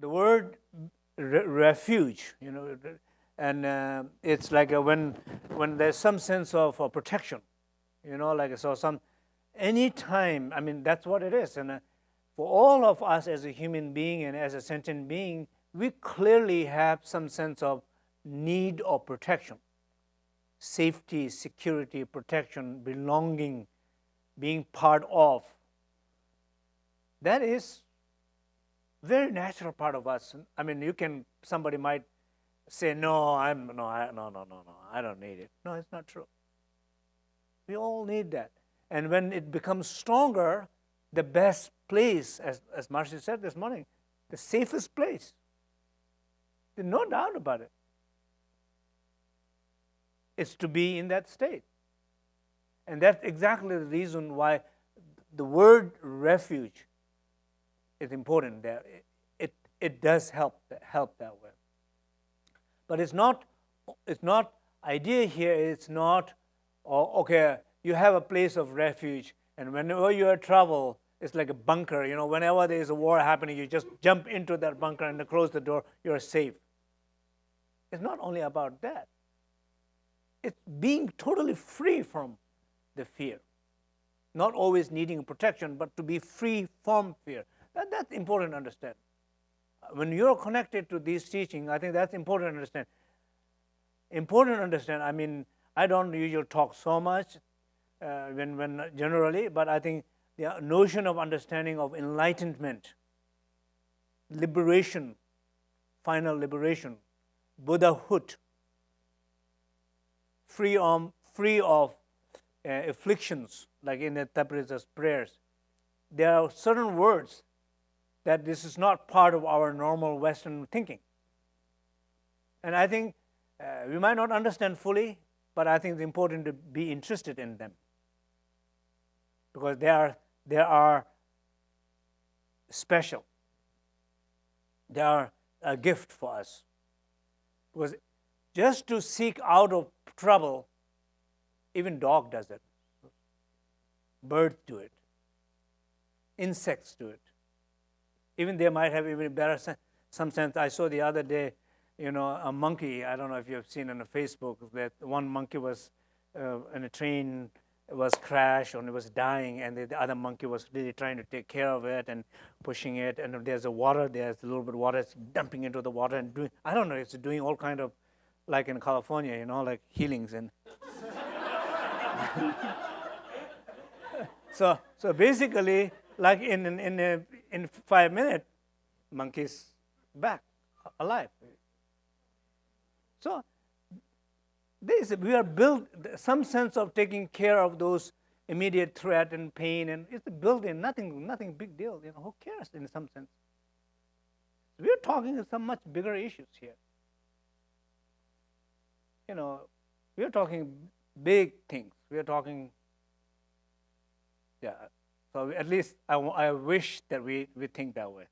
the word re refuge, you know, and uh, it's like a, when when there's some sense of uh, protection, you know, like so some any time. I mean, that's what it is, and uh, for all of us as a human being and as a sentient being, we clearly have some sense of need of protection, safety, security, protection, belonging, being part of. That is very natural part of us. I mean, you can, somebody might say, no, I'm, no, I, no, no, no, no, I don't need it. No, it's not true. We all need that. And when it becomes stronger, the best place, as, as Marcy said this morning, the safest place. There's no doubt about it. It's to be in that state. And that's exactly the reason why the word refuge is important there. It, it, it does help, help that way. But it's not, it's not, idea here is not, oh, okay, you have a place of refuge, and whenever you are trouble, it's like a bunker. You know, whenever there's a war happening, you just jump into that bunker and close the door, you're safe. It's not only about that. It's being totally free from the fear. Not always needing protection, but to be free from fear. That, that's important to understand. When you're connected to these teachings, I think that's important to understand. Important to understand, I mean, I don't usually talk so much uh, when, when generally, but I think the notion of understanding of enlightenment, liberation, final liberation, Buddhahood, free, of free of uh, afflictions, like in the Tapihritsa's prayers. There are certain words that this is not part of our normal Western thinking. And I think uh, we might not understand fully, but I think it's important to be interested in them because they are, they are special. They are a gift for us. Because just to seek out of trouble, even dog does it. Birds do it. Insects do it. Even they might have even better sen some sense. I saw the other day, you know, a monkey. I don't know if you have seen on Facebook that one monkey was uh, in a train was crashed and it was dying and the, the, other monkey was really trying to take care of it and pushing it and there's a water there's a little bit of water it's dumping into the water and doing i don't know it's doing all kind of like in california you know like healings and so so basically like in in in, a, in five minutes monkey's back alive so this, we are built some sense of taking care of those immediate threat and pain, and it's built in nothing, nothing big deal. You know, who cares in some sense? We're talking some much bigger issues here. You know, we're talking big things. We're talking, yeah. So at least I, I wish that we, we think that way.